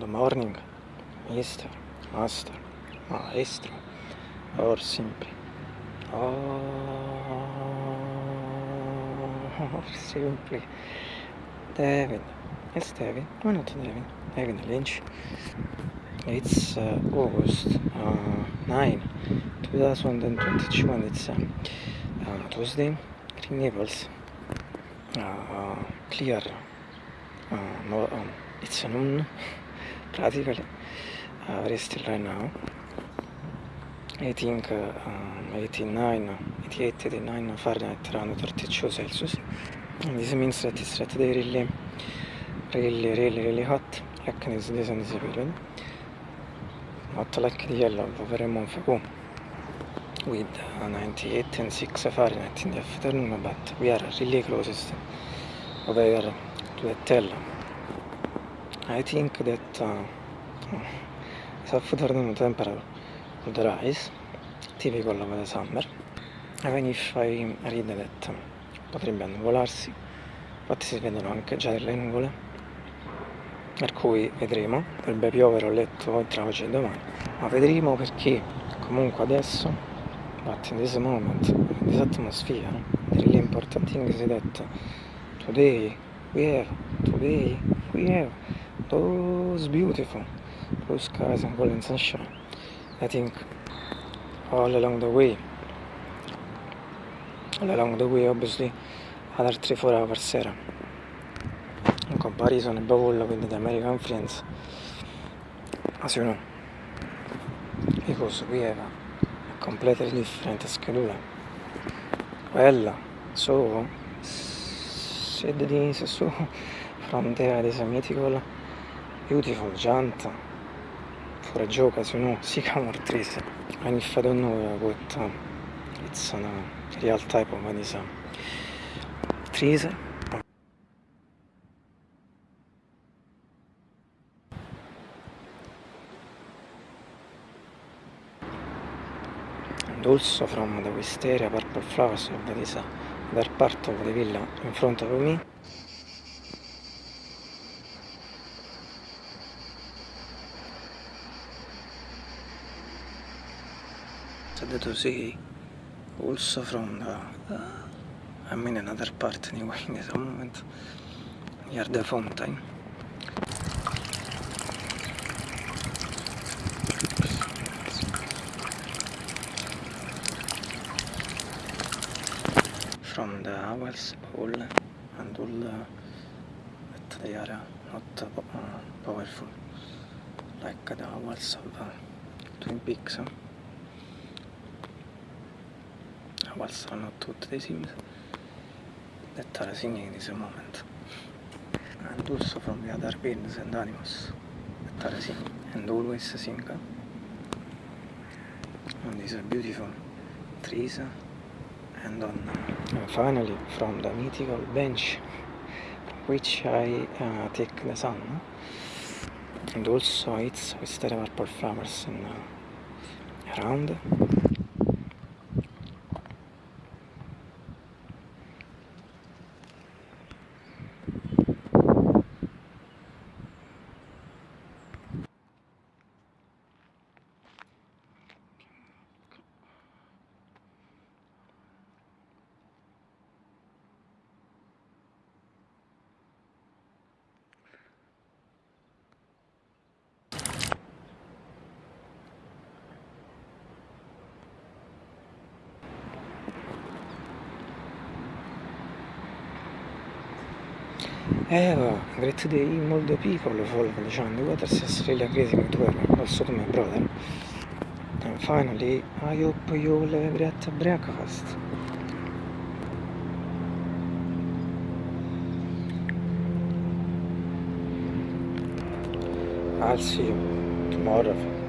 Good morning, mister, master, maestro, or simply. Oh, or simply. David, It's David, Why not David, David Lynch. It's uh, August uh, 9, 2022, and it's uh, uh, Tuesday. Green Naples. Uh, clear. Uh, no, um, it's a noon. Practically, uh, very still right now, I think uh, 89, 88, 89 Fahrenheit around 32 Celsius, and this means that it's right there really, really, really, really hot, like this, this, this period. not like the yellow very month ago with uh, 98 and 6 Fahrenheit in the afternoon but we are really closest. Over to the tell I think that uh, this afternoon temperature would rise typical of the summer. Even if I read that potrebbe annuvolarsi. Infatti si vedono anche già delle nuvole per cui vedremo, dovrebbe piovere ho letto tra oggi e domani, ma vedremo perché comunque adesso, but in this moment, in this atmosphere, the really important thing is that today we have, today we have those beautiful. Blue skies and golden sunshine. I think all along the way, all along the way obviously other 3-4 hours sera in comparison above all with the American friends. As you know because we have a completely different schedule. Well so said this so from there this mythical beautiful giant for a joke as you know sycamore trees and if I don't know what uh, it's a real type of uh, trees and also from the wisteria purple flowers of this other part of the villa in front of me sad to see also from the uh, I mean another part anyway in this moment near the fountain. From the owls all and all uh, that they are not uh, powerful. Like the owls of uh, Twin Peaks. Owls are not what they seem that are singing in this moment. And also from the other birds and animals that are singing and always sing on these beautiful. Trees and on and finally from the mythical bench which I uh, take the sun and also it's with the purple flowers in, uh, around Eva, great day, molto piccolo, follow John, water is really amazing to her, also to my brother. And finally, I hope you will have a great breakfast. I'll see you tomorrow.